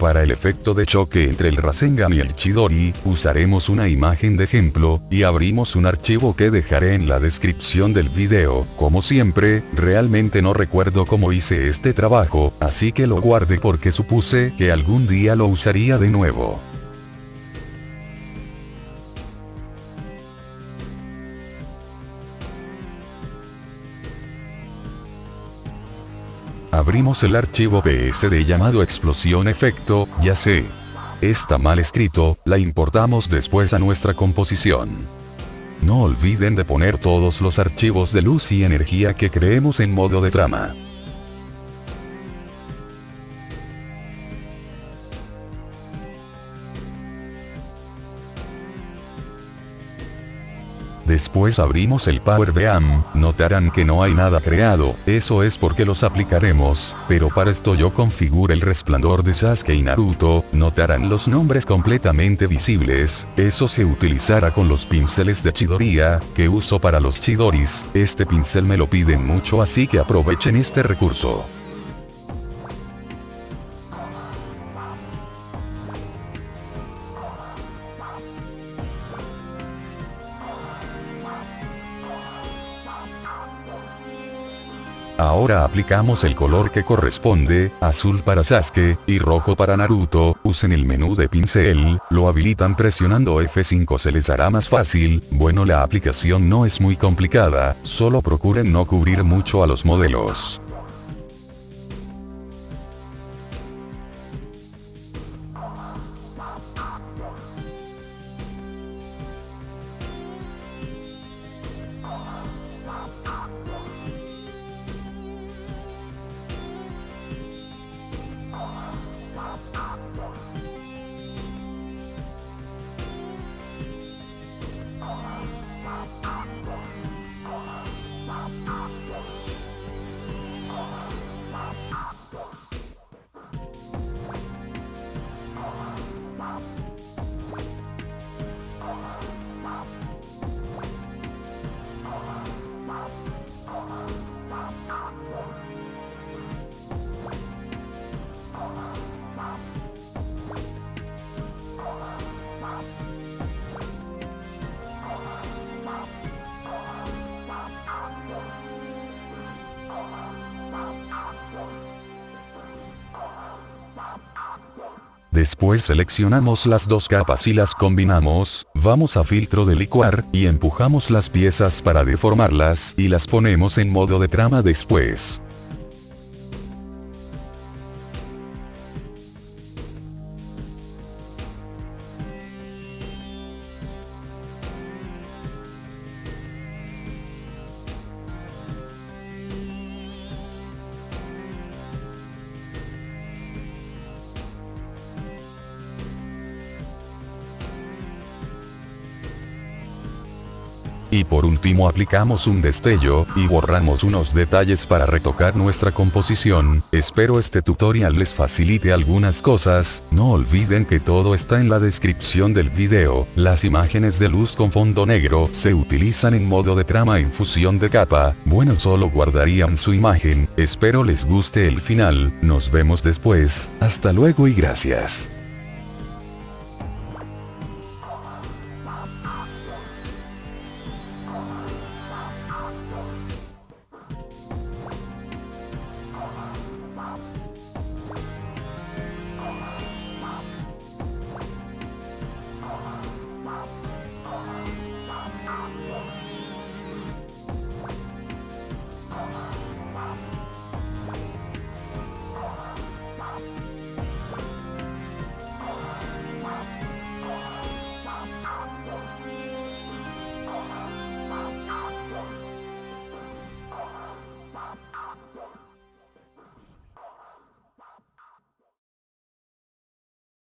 Para el efecto de choque entre el Rasengan y el Chidori, usaremos una imagen de ejemplo, y abrimos un archivo que dejaré en la descripción del video. Como siempre, realmente no recuerdo cómo hice este trabajo, así que lo guardé porque supuse que algún día lo usaría de nuevo. Abrimos el archivo PSD llamado explosión efecto, ya sé. Está mal escrito, la importamos después a nuestra composición. No olviden de poner todos los archivos de luz y energía que creemos en modo de trama. Después abrimos el Power Beam, notarán que no hay nada creado, eso es porque los aplicaremos, pero para esto yo configuro el resplandor de Sasuke y Naruto, notarán los nombres completamente visibles, eso se utilizará con los pinceles de Chidoriya, que uso para los Chidoris, este pincel me lo piden mucho así que aprovechen este recurso. Ahora aplicamos el color que corresponde, azul para Sasuke, y rojo para Naruto, usen el menú de pincel, lo habilitan presionando F5 se les hará más fácil, bueno la aplicación no es muy complicada, solo procuren no cubrir mucho a los modelos. Después seleccionamos las dos capas y las combinamos, vamos a filtro de licuar, y empujamos las piezas para deformarlas, y las ponemos en modo de trama después. Y por último aplicamos un destello, y borramos unos detalles para retocar nuestra composición, espero este tutorial les facilite algunas cosas, no olviden que todo está en la descripción del video, las imágenes de luz con fondo negro se utilizan en modo de trama en fusión de capa, bueno solo guardarían su imagen, espero les guste el final, nos vemos después, hasta luego y gracias.